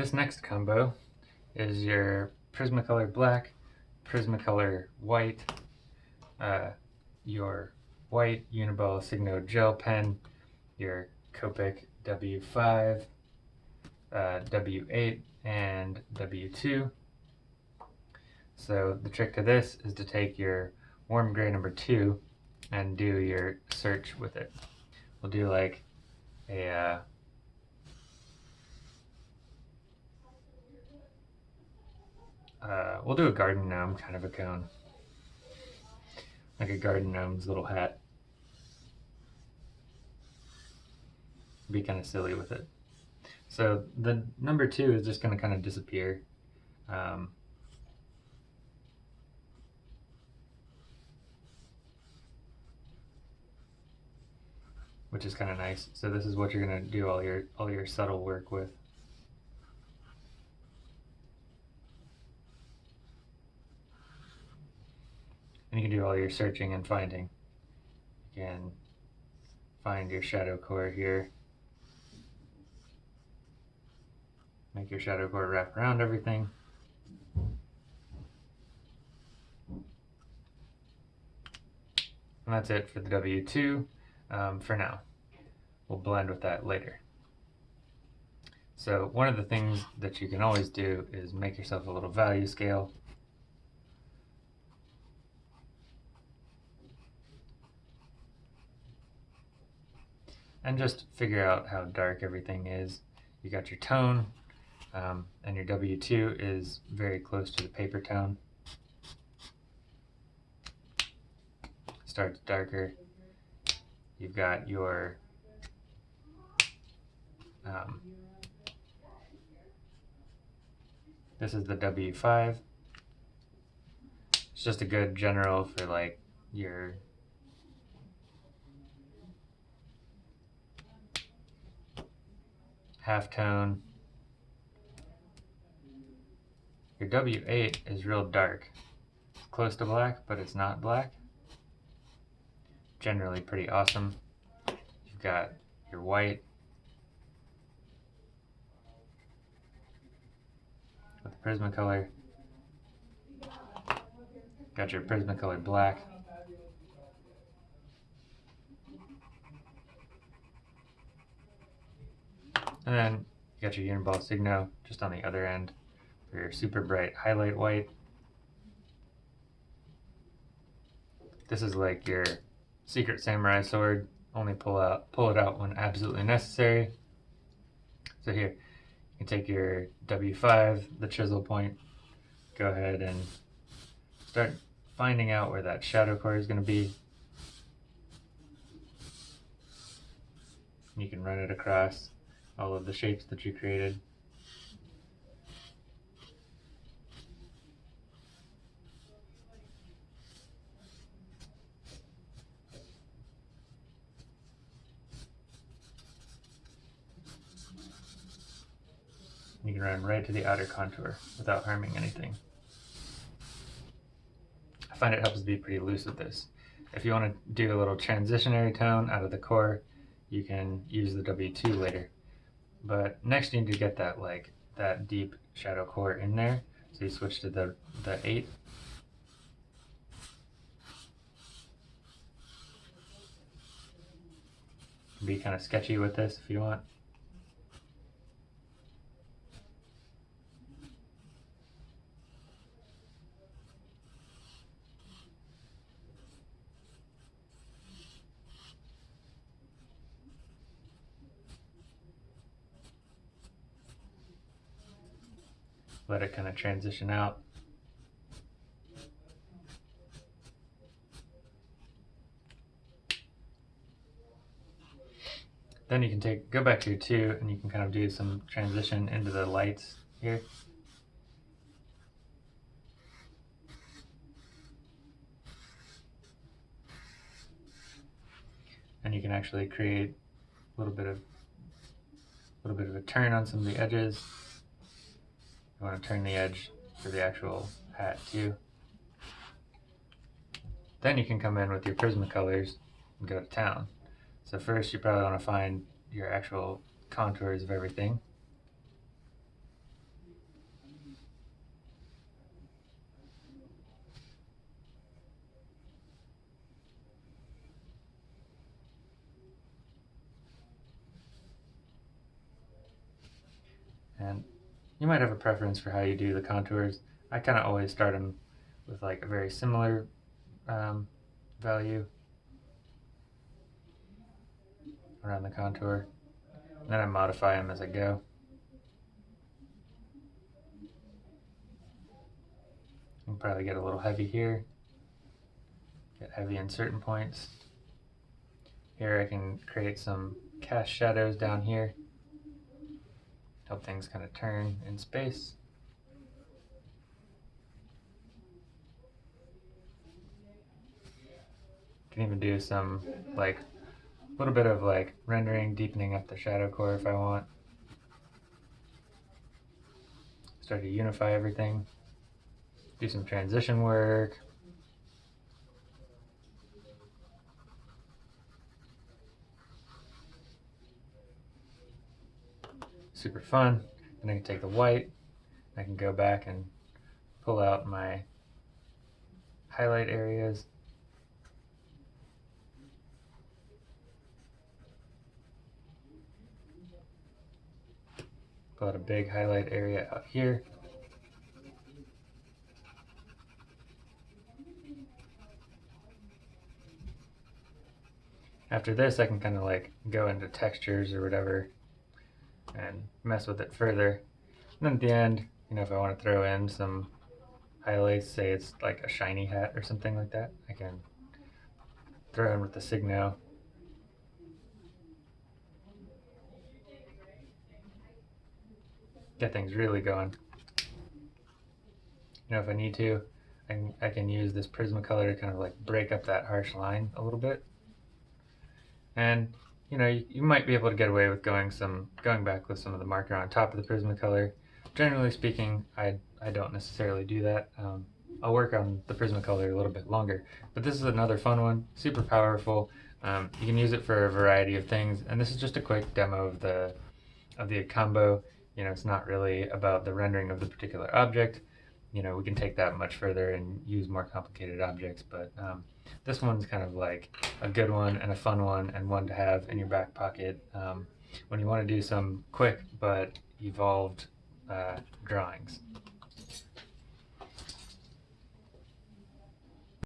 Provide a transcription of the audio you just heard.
this next combo is your Prismacolor black, Prismacolor white, uh, your white Uniball Signo gel pen, your Copic W5, uh, W8, and W2. So the trick to this is to take your warm gray number two and do your search with it. We'll do like a uh, uh, we'll do a garden gnome kind of a cone. Like a garden gnome's little hat. Be kind of silly with it. So the number two is just going to kind of disappear. Um, which is kind of nice. So this is what you're going to do all your all your subtle work with. And you can do all your searching and finding. You can find your shadow core here. Make your shadow core wrap around everything. And that's it for the W2 um, for now. We'll blend with that later. So one of the things that you can always do is make yourself a little value scale. And just figure out how dark everything is. You got your tone, um, and your W2 is very close to the paper tone. Starts darker, You've got your um, this is the W5. It's just a good general for like your half tone. Your W8 is real dark. It's close to black, but it's not black generally pretty awesome. You've got your white with Prismacolor. Got your Prismacolor black. And then you got your Uniball Signo just on the other end for your super bright highlight white. This is like your Secret Samurai Sword. Only pull out pull it out when absolutely necessary. So here, you can take your W5, the chisel point, go ahead and start finding out where that shadow core is going to be. You can run it across all of the shapes that you created. You can run right to the outer contour without harming anything. I find it helps to be pretty loose with this. If you want to do a little transitionary tone out of the core, you can use the W2 later. But next you need to get that like that deep shadow core in there. So you switch to the, the 8. Be kind of sketchy with this if you want. Let it kind of transition out. Then you can take, go back to your two and you can kind of do some transition into the lights here. And you can actually create a little bit of a little bit of a turn on some of the edges. You want to turn the edge for the actual hat too. Then you can come in with your Prismacolors and go to town. So first you probably want to find your actual contours of everything. And you might have a preference for how you do the contours. I kind of always start them with like a very similar um, value around the contour. And then I modify them as I go. I'll probably get a little heavy here. Get heavy in certain points. Here I can create some cast shadows down here. Help things kind of turn in space. Can even do some like a little bit of like rendering, deepening up the shadow core if I want. Start to unify everything. Do some transition work. Super fun. Then I can take the white. I can go back and pull out my highlight areas. Pull out a big highlight area out here. After this, I can kind of like go into textures or whatever and mess with it further. And then at the end, you know, if I want to throw in some highlights, say it's like a shiny hat or something like that, I can throw in with the Signo. Get things really going. You know, if I need to, I I can use this Prismacolor to kind of like break up that harsh line a little bit. And you know, you, you, might be able to get away with going some going back with some of the marker on top of the Prismacolor. Generally speaking, I, I don't necessarily do that. Um, I'll work on the Prismacolor a little bit longer. But this is another fun one, super powerful. Um, you can use it for a variety of things, and this is just a quick demo of the of the combo. You know, it's not really about the rendering of the particular object. You know, we can take that much further and use more complicated objects, but um, this one's kind of like a good one and a fun one and one to have in your back pocket um, when you want to do some quick but evolved uh, drawings.